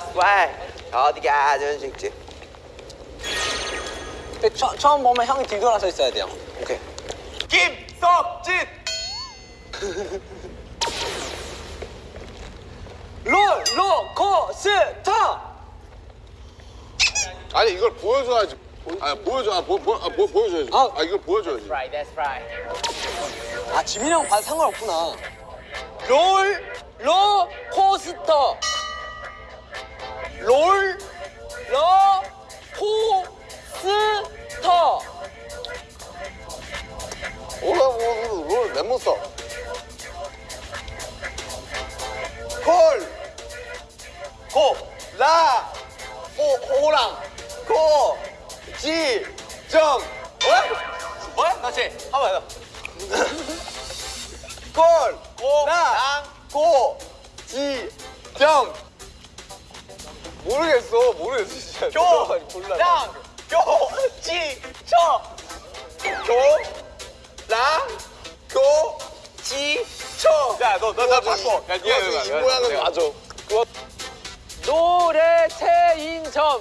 스와이 어디 가든 직진 처, 처음 보면 형이 뒤돌아서 있어야 돼요. 오케이 김석진 롤러코스터. 아니 이걸 보여줘야지. 아 보여줘. 아, 보, 보, 아 보, 보여줘야지. 아. 아, 이걸 보여줘야지. Right that's right 아 지민이 형 봐도 상관없구나. 롤러코스터 롤러 코스터 오라 오라 랩못 써. 콜, 고, 라, 호, 호랑, 고, 지, 정. 뭐? 뭐? 다시 한번 더. 콜, 고, 라, 고, 지, 정. 모르겠어, 모르겠어 진짜. 교, 랑, 교, 지, 정. 교, 랑, 고, 지, 정. 야, 너, 너, 나 바꿔. 야, 이, 이 모양은 맞아. 노래 체인점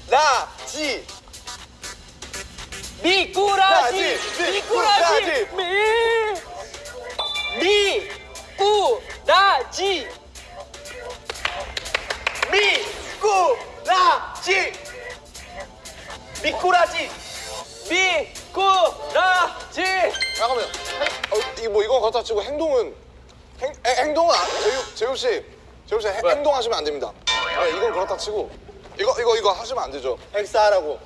미꾸라지 미꾸라지 미꾸라지 미 미꾸 라지. 미꾸라지. 미꾸라지. 미꾸라지. 잠깐만요. 행, 어, 이뭐 이건 그렇다 치고 행동은 행, 행- 행 동은 안, 제육 제육 씨. 제육 씨 행- 행동하시면 안 됩니다. 아, 이건 그렇다 치고. 이거 이거 이거 하시면 안 되죠. 엑스하라고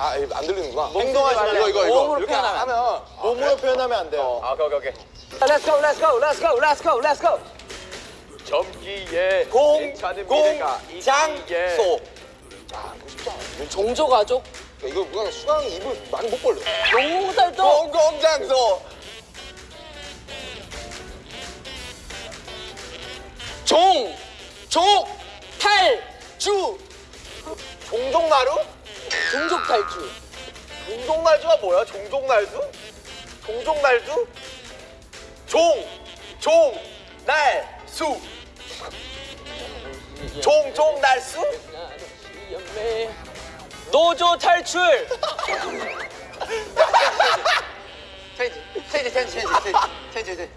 아, 이거 안 들리는구나. 행동하지 이거 이거 이거 몸으로 이렇게 표현하면 하면 몸으로 표현하면 안 돼요 아, 오케이, 오케이. Let's go, let's go, let's go, let's go, let's go. 점기에 공, 괜찮은 공, 미래가 있기에 장소 종조가족 이거 그냥 수강 입을 많이 못 벌려. 용살도 공공장소 종, 족, 탈 주, 종종나루? 종족 탈주. 종종날주가 뭐야? 종종날주? 종종날주? 종, 종, 날, 수 종종 날수? 노조 탈출. 체인지, 체인지, 체인지, 체인지, 체인지, 체인지.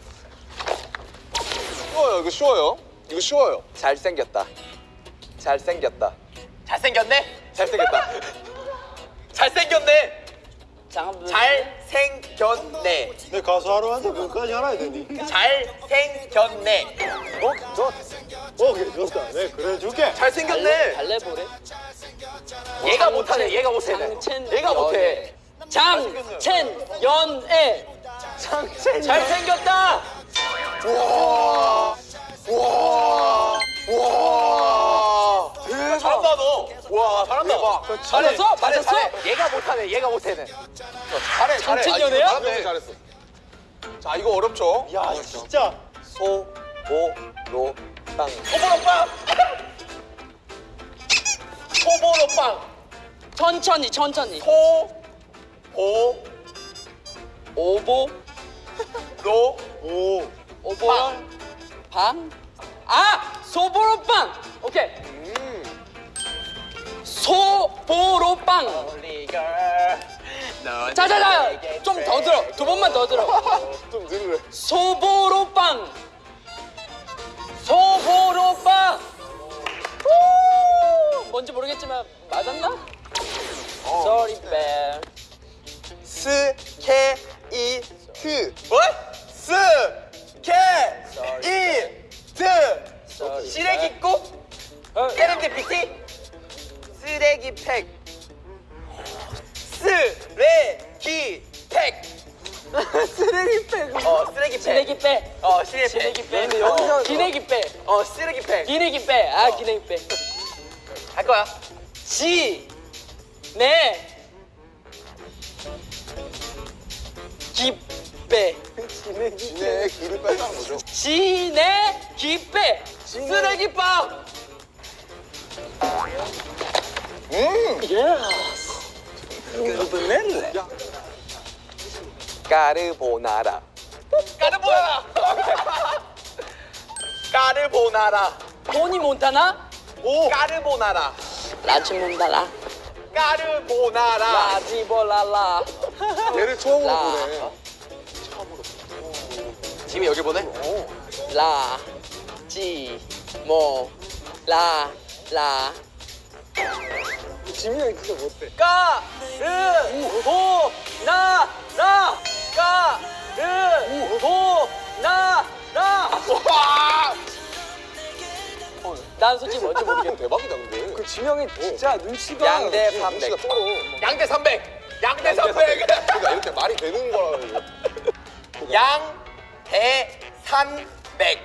쉬워요. 이거 쉬워요. 이거 쉬워요. 잘생겼다. 잘생겼다. 잘생겼네? 잘생겼다. 잘생겼네. 잘생겼네. 내 가수 하러 왔는데 그거까지 알아야 되니 잘생겼네. 어? 좋았다 오케이 좋다 네 그래 줄게 잘생겼네. 달래보래. 얘가 못하네. 얘가 못해. 얘가 못해. 장첸 연애. 장첸. 잘생겼다. 잘한다 너. 와 잘한다. 잘했어? 맞았어? 잘해. 얘가 못하네. 얘가 못해는. 잘해, 잘해. 장첸 아, 연애야? 잘했네. 잘했어. 자, 이거 어렵죠? 야 진짜 소, 보, 로, 빵. 소보로 빵. 소보로 빵. 천천히 천천히. 소, 보, 오보 로, 오 오보 방. 아 소보로 빵. 오케이. 소보로빵. 자자자 좀 더 들어 두 번만 더 들어. 좀 들으래. 소보로빵. 소보로빵. 후! 뭔지 모르겠지만 맞았나? Sorry, bear. 스케이트. 뭐? 스, 어, 쓰레기 팩. 기내기 빼. 아 기내기 빼. 할 거야. 지. 네. 기 빼. 진의 길을 뺀다는 거죠. 지네 기빼. 쓰레기빵. 음! 까르보나라. 까르보나라. 까르보나라. 토니 몬타나? 오. 까르보나라. 라치 몬타나? 까르보나라. 라지볼랄라. 얘를 처음으로 라. 보네. 지금 여기 보내? 라. 지. 모. 라. 라. 지민이 형이 그거 못해. 까. 르. 보. 나. 라. 까. 르. 보. 나. 라. 와. 난 솔직히 뭔지 모르겠어. 대박이다 근데. 그 지명이 진짜 눈치가. 양대 눈치가 300. 쩔어. 양대 300. 양대 300. 그러니까 이렇게 말이 되는 거라. 양대 300.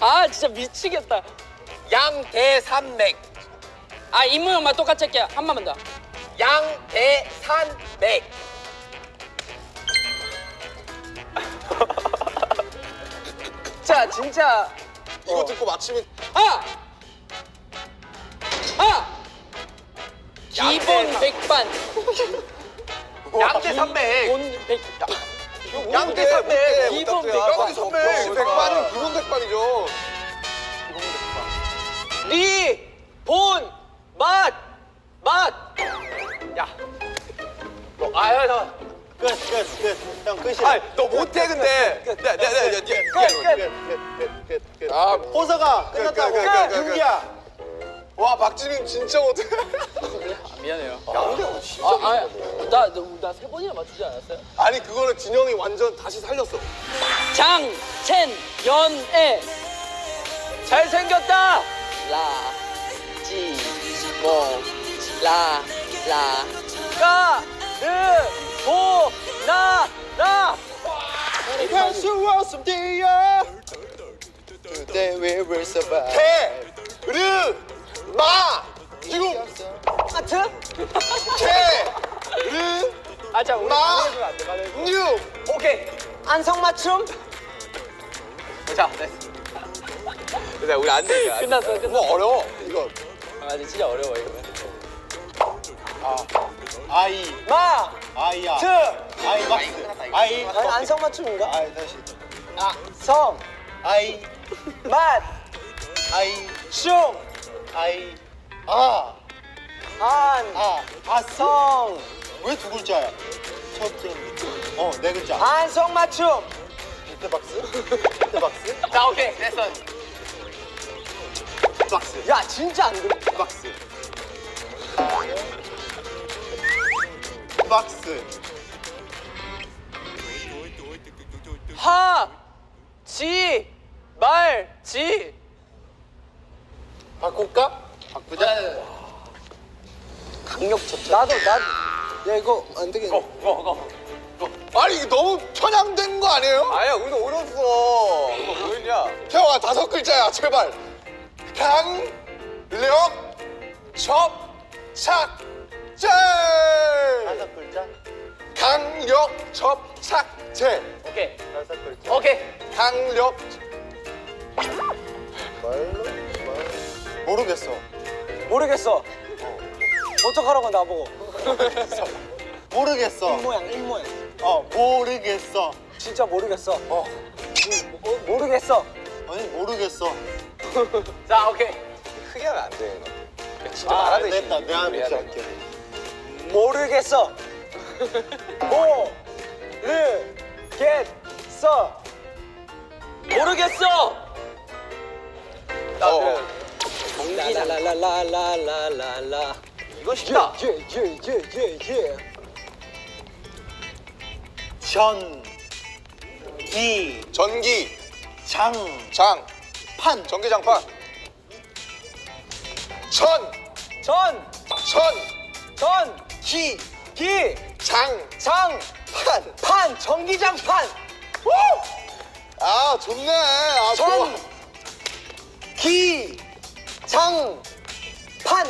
아 진짜 미치겠다. 양대 300. 아 임무 형만 똑같이 할게요. 한 번만 더. 양대 300. 자 진짜 이거 듣고 맞히면 아! 아! 기본 백반 양대 300. 기본 백 양대 300. 기본 양대 백반 300. 백반은 기본 백반이죠. 리, 본, 맛, 맛. 야. 너 아야 나. 끝, 끝, 끝. 형 끝이야. 아, 너 못해 근데. 네, 네, 네, 네, 네. 끝, 끝, 끝, 끝, 끝. 아, 호서가 끝났다고. 끝, 끝, 끝, 끝, 끝. 윤기야. 와 박지민 진짜 못해. 미안해요. 양대 진짜. 아, 아, 나나세 번이나 맞추지 않았어요? 아니 그거는 진영이 완전 다시 살렸어. 장, 첸, 연, 에. 잘생겼다. 라, 지, 모, 라, 라. 까, 르, 오, 나, 나. 갈수록 숨디어 그때 we will survive 테르마. 지금 하트? 테르마뉴 아, 오케이. 안성맞춤? 자 됐어 근데 우리 안돼 끝났어 끝났어. 뭐 어려워 이거. 아 진짜 어려워 이거. 아. 이, 마, 아이야. 트, 아이 막스. 아이. 아니, 안성 맞춤인가? 아이 다시. 아, 성, 아이, 맛, 아이, 슝, 아이. 아, 안, 아, 아, 성, 왜 두 글자야? 첫 점. 어, 네 글자. 안성 맞춤. 비트박스? 비트박스? 자, 오케이. 됐어. 박스. 야, 진짜 안 돼. 박스. 박스. 하, 지, 말, 지. 바꿀까? 바꾸자. 강력 쳤다. 나도, 나도. 야, 이거 안 되겠네. 고, 고, 고. 아니 이게 너무 편향된 거 아니에요? 아니야, 우리도 어렸어. 이거 뭐였냐? 태영아 다섯 글자야 제발. 강, 력, 첩, 착, 제. 다섯 글자? 강력, 첩, 착, 제. 오케이. 다섯 글자. 오케이. 강력. 말로? 말. 모르겠어. 모르겠어. 어떡하라고 나보고. 모르겠어. 모양, 입모양. 어, 모르겠어. 진짜 모르겠어. 어. 모- 모르겠어. 아니, 모르겠어. 자, 오케이. 크게 하면 안 돼. 진짜 아, 말하듯이. 됐다. 내가 해야 이렇게 돼. 할게. 모르겠어. 모르겠어. 모르겠어. 나는 라라라라라라라 이거 쉽다. 전기 전기 장장 판. 전기장판. 전 전 전 전. 기, 기, 장, 장, 판. 판, 전기장판. 아 좋네. 아 좋아. 전, 기, 장, 판,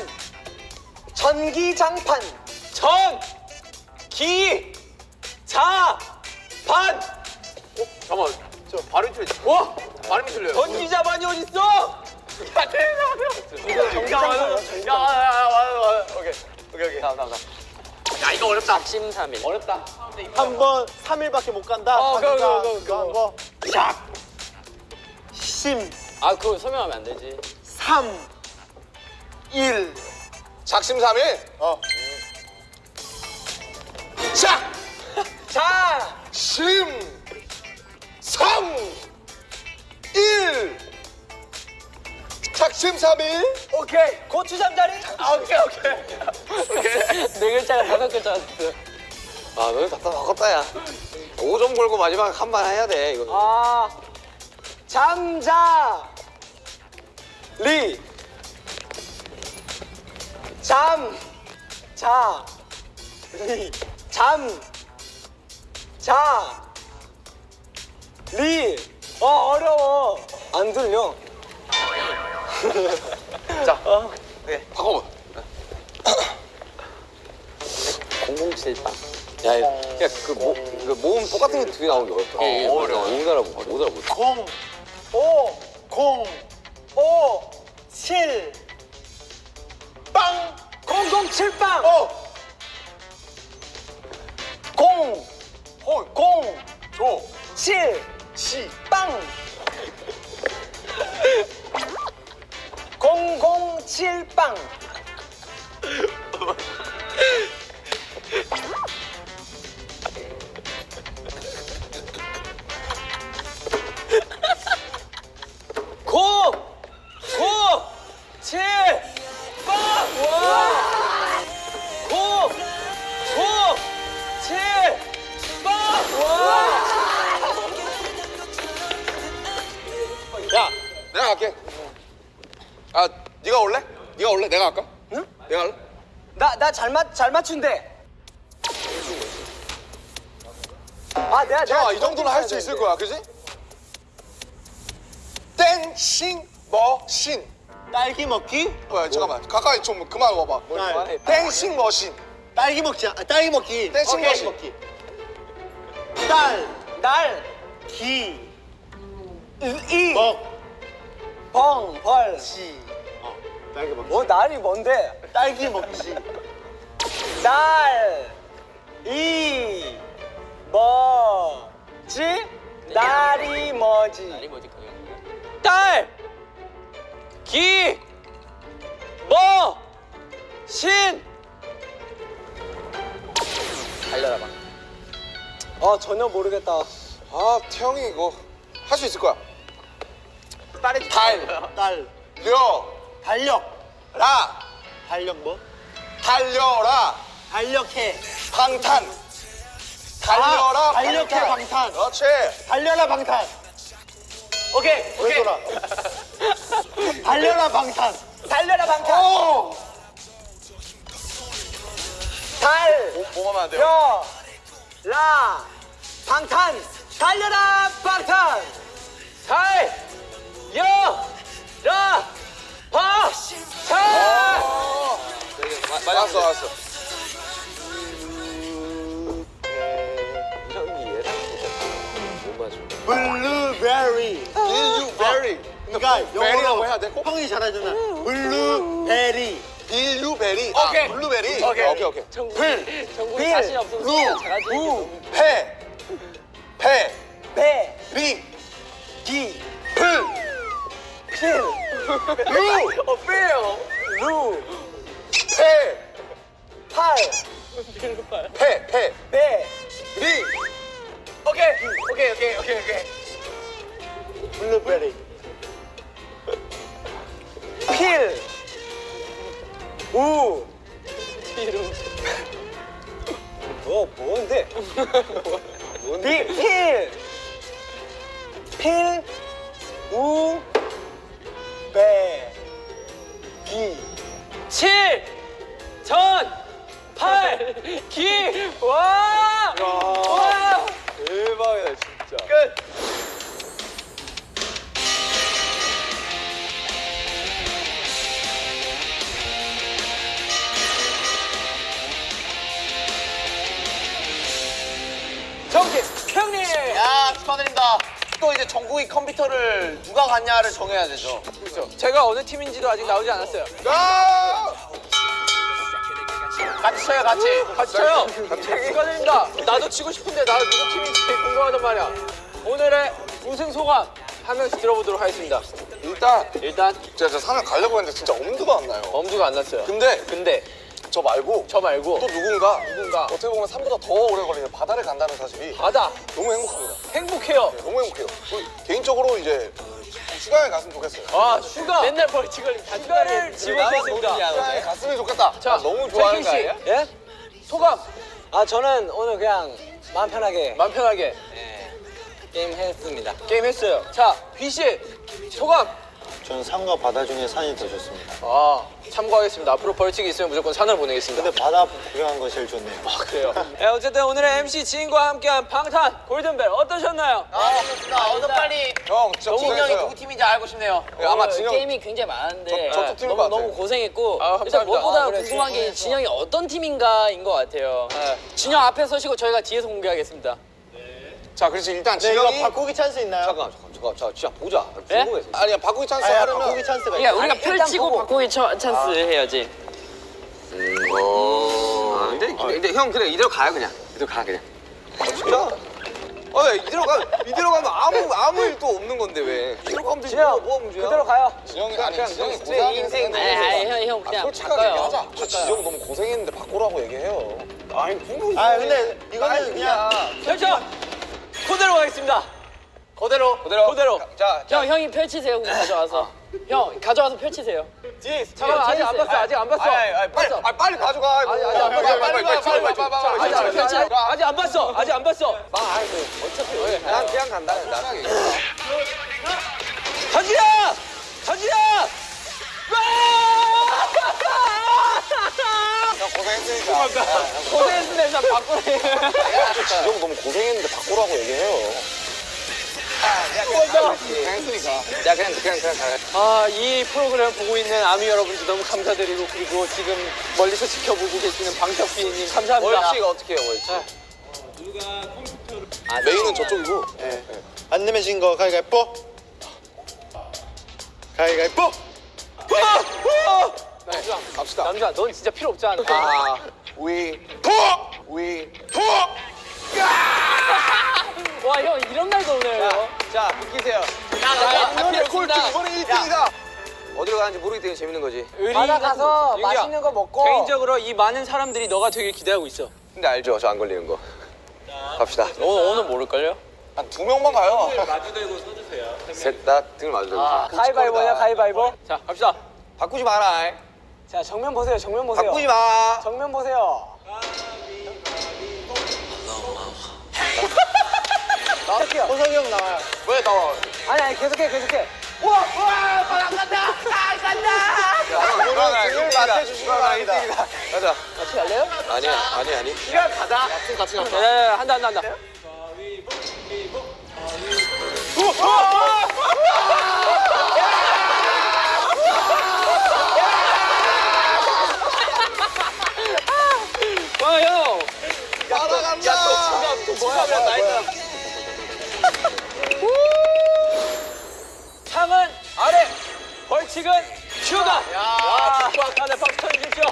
전기장판. 전, 기, 자, 판. 잠깐만. 저 발음이 틀려. 와, 발음이 틀려요. 전기자판이 어딨어? 야, 대단하다. 정상이야, 야, 야, 야, 야, 야, 야, 오케이. 오케이, 오케이. 다음, 다음, 다음. 야 이거 어렵다. 작심삼일. 어렵다. 한 번 3일밖에 못 간다. 어, 그거, 그거, 그거, 한 거. 샥. 심. 아 그거 설명하면 안 되지. 3. 1. 작심삼일. 어. 작. 자. 심. 삼. 일. 작심삼일. 오케이. 고추 잠자리. 아, 오케이 오케이. 오케이. 네 글자가 다섯 글자였어. 아 너네 답답 바꿨다 야. 5점 걸고 마지막 한 번 해야 돼 이거. 아. 잠자. 리. 잠. 자. 리. 잠. 자. 리. 어 어려워. 안 들려. 자. 네. 바꿔봐. 007빵. 야, 야, 그, 모, 그 모음 똑같은 게 두 개 나오는 게 어렵다. 어, 어려워. 못 알아보, 못 알아보. 0. 5. 0. 5. 7. 빵. 007빵. 어. 0. 홀. 0. 조. 7. 시. 빵. 007빵. 나나잘 맞 잘 맞춘대. 아 내가 자, 내가 이 정도는 할 수 있을 거야, 그지? 땡싱 머신. 딸기 먹기. 뭐야, 잠깐만. 가까이 좀 그만 와봐. 딸. 땡싱 머신. 딸기 먹지. 아, 딸기 먹기. 댄싱 오케이. 머신. 먹기. 딸. 날, 기. 이, 먹. 벙, 벌. 지. 어. 딸기 먹기. 뭐 날이 뭔데? 딸기 먹지. 날, 이, 뭐지? 날이 뭐지? 날이 뭐지? 딸, 기, 뭐, 신. 달려라 봐. 아 전혀 모르겠다. 아, 태영이 이거 할 수 있을 거야. 딸이 달, 딸. 려, 달력. 라, 달력 뭐? 달려라, 달력해. 방탄. 달려라, 아, 달력해 방탄. 방탄. 그렇지. 달려라 방탄. 오케이 왜 오케이. 돌아? 달려라 방탄. 달려라 방탄. 오! 달, 뭐 하면 안 돼요? 여, 라, 방탄. 달려라 방탄. 달, 여, 라, 방, 탄. 맞았어, 맞았어. 블루베리. 빌유베리. 그러니까 베리라고 영어로 해야 돼? 꼭? 형이 잘하잖아. 블루베리. 빌유베리. 오케이. 아, 블루베리. 오케이. 오케이, 오케이. 정국이 빌, 자신 없어서 루, 잘하지. 우, 페, 페, 배, 리, 기, 플, 필, 루, 어 빼요. 루, 페, 팔, 페, 페, 배, 리, 오케이 오케이 오케이 오케이 오케이. 블루베리. 필, 우. 뭐 뭔데? 뭔데? 필, 필, 우, 배, 기. 칠, 전, 팔, 기. 와! 와! 대박이다, 진짜. 끝. 정기 형님. 야 축하드립니다. 또 이제 전국이 컴퓨터를 누가 갖냐를 정해야 되죠. 제가 어느 팀인지도 아직 나오지 않았어요. 아! 같이 쳐요 같이. 같이 쳐요. 축하드립니다. 나도 치고 싶은데 나도 누구 팀인지 궁금하단 말이야. 오늘의 우승 소감 한 명씩 들어보도록 하겠습니다. 일단 일단 제가 저 산을 가려고 했는데 진짜 엄두가 안 나요. 엄두가 안 났어요. 근데 근데 저 말고 저 말고 또 누군가 누군가. 어떻게 보면 산보다 더 오래 걸리는 바다를 간다는 사실이 바다. 너무 행복합니다. 행복해요. 너무 행복해요. 그 개인적으로 이제 휴가에 갔으면 좋겠어요. 아 휴가. 맨날 벌칙 걸림 휴가를 지원했습니다. 휴가에 갔으면 좋겠다. 자 너무 좋아하는 거 씨. 아니야? 예? 소감? 아 저는 오늘 그냥 마음 편하게. 마음 편하게. 게임 했습니다. 게임 했어요. 자 귀씨 소감 저는 산과 바다 중에 산이 더 좋습니다. 아 참고하겠습니다 앞으로 벌칙이 있으면 무조건 산을 보내겠습니다 근데 바다 구경한 거 제일 좋네요. 아 그래요 네, 어쨌든 오늘의 MC 지인과 함께한 방탄 골든벨 어떠셨나요? 아, 오늘 빨리 형 진영이. 누구 팀인지 알고 싶네요. 네, 아마 오늘 진영 게임이 굉장히 많은데 저- 저쪽 팀일 너무 것 같아요. 너무 고생했고 아, 일단 감사합니다. 무엇보다 아, 그래, 궁금한 게. 진영이 어떤 팀인가인 것 같아요. 네. 진영 앞에 서시고 저희가 뒤에서 공개하겠습니다. 자, 그렇지 일단 네, 이거 진영이 바꾸기 찬스 있나요? 잠깐 잠깐 잠깐 자 진짜 보자. 예? 궁금해서. 아니 야 바꾸기 찬스 아야, 하려면 바꾸기 찬스가 그러니까 있어요. 우리가 아니, 일단 펼치고 보고. 바꾸기 처- 찬스 해야지. 아, 근데, 근데 형 그래 이대로 가요 그냥. 이대로 가 그냥. 진짜? 아, 이대로 가 이대로 가면 아무 아무 일도 없는 건데 왜? 이대로 가면 되지. 진영, 뭐가 문제야? 그대로 가요. 진영이 아니 그냥 진영이 내 인생 아니, 아니, 형, 형 그냥 솔직하게 바꿔요. 얘기하자. 저 진영 너무 고생했는데 바꾸라고 얘기해요. 아니 궁금해. 아 근데 이거는 그냥 펼쳐 그대로 가겠습니다 그대로 그대로 그대로. 자, 형 형이 펼치세요. 가져와서. 형 가져와서 펼치세요. 뒤에 잠깐만 아직 안 봤어 아직 안 봤어 빨리. 아, 빨리 가져가. 아직 안 봤어. 빨리 빨리 빨리 빨리 빨리 빨리 빨리 아직 빨리 안 빨리 봤어 빨리. 아직 안 봤어 아직 안 봤어 난 그냥 간다. 나중에. 전지야 전지야 형 고생했으니까. 고생했는데 일단 바꾸래 진영 너무 고생했는데 바꾸라고 얘기해요. 야 그냥 그냥 그냥 가. 아이 프로그램 보고 있는 아미 여러분들 너무 감사드리고 그리고 지금 멀리서 지켜보고 계시는 방석비님 감사합니다 월치가 어떻게 해요 월치? 메인은 저쪽이고. 안 내면 진거 가위가위뽀. 가위가위뽀. 남주아 갑시다. 남주아 넌 진짜 필요 없지 않아 아, 위, 자 비키세요. 하필 꼴찌 이번에 1등이다. 어디로 가는지 모르기 때문에 재밌는 거지. 바다 가서 맛있는 거 먹고 개인적으로 이 많은 사람들이 너가 되길 기대하고 있어 근데 알죠 저 안 걸리는 거. 갑시다. 오늘 오늘 모를걸요? 한 두 명만 가요. 셋다 등을 마주 대고. 아, 가위바위보냐 가위바위보. 자 갑시다 바꾸지 마라. 자 정면 보세요. 정면 보세요. 바꾸지 마. 정면 보세요. 나갈게요. 호석이 형 나와요. 왜 나와? 아니 아니 계속해 계속해. 이거는 등을 맞춰주시기 바랍니다. 가자. 같이 갈래요? 아니야 아니 아니. 같이 가. 야야야 한다 한다 한다 와형 벌칙은 휴가 야 축구학관에 박수 쳐주십시오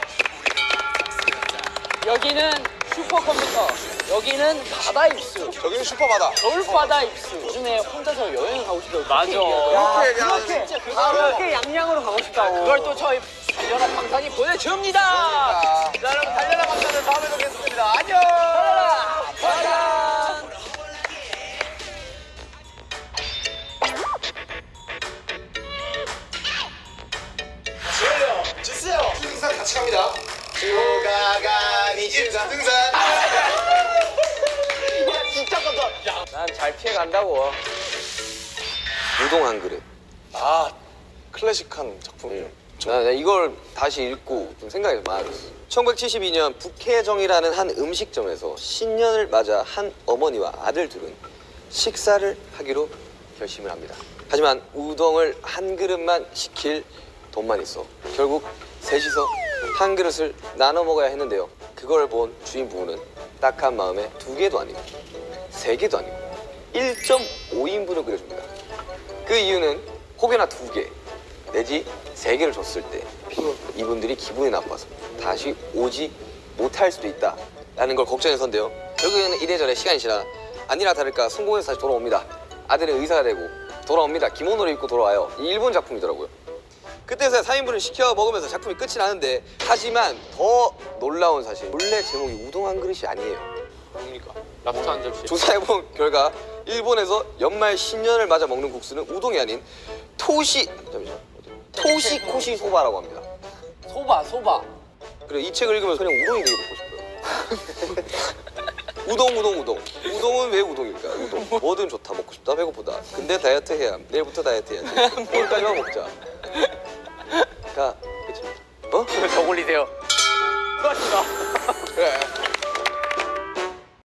여기는 슈퍼컴퓨터 여기는 바다 입수 저기는 슈퍼바다. 겨울바다 입수. 요즘에 혼자서 여행 가고 싶다고. 맞아 이렇게 그냥 진짜 그렇게 양양으로 가고 싶다고. 그걸 또 저희 달려라 방탄이 보내줍니다 아, 자 여러분 달려라 박사는 다음에 뵙겠습니다. 안녕. 방탄 같이 갑니다. 주가가니 등산. 난잘 피해 간다고. 우동 한 그릇. 아, 클래식한 작품이에요. 나, 나 이걸 다시 읽고 좀 생각이 많아졌어. 1972년 북해정이라는 한 음식점에서 신년을 맞아 한 어머니와 아들 둘은 식사를 하기로 결심을 합니다. 하지만 우동을 한 그릇만 시킬 돈만 있어. 결국 셋이서 한 그릇을 나눠 먹어야 했는데요. 그걸 본 주인 부부는 딱한 마음에 두 개도 아니고 세 개도 아니고 1.5인분을 끓여줍니다. 그 이유는 혹여나 두 개, 내지 세 개를 줬을 때 이분들이 기분이 나빠서 다시 오지 못할 수도 있다 라는 걸 걱정해서인데요. 결국에는 이래저래 시간이 지나 아니나 다를까 성공해서 다시 돌아옵니다. 아들은 의사가 되고 돌아옵니다. 기모노를 입고 돌아와요. 이 일본 작품이더라고요 그때서야 4인분을 시켜 먹으면서 작품이 끝이 나는데 하지만 더 놀라운 사실. 원래 제목이 우동 한 그릇이 아니에요. 뭡니까? 랍스터 한 접시. 조사해본 결과 일본에서 연말 신년을 맞아 먹는 국수는 우동이 아닌 토시 잠시만 토시코시 소바라고 합니다. 소바 소바. 그리고 이 책을 읽으면서 그냥 우동이 되게 먹고 싶어요. 우동 우동 우동. 우동은 왜 우동일까? 우동. 뭐든 좋다. 먹고 싶다. 배고프다. 근데 다이어트 해야 내일부터 다이어트 해야지. 오늘까지만 먹자 가 그치 어? 저 올리세요. 그래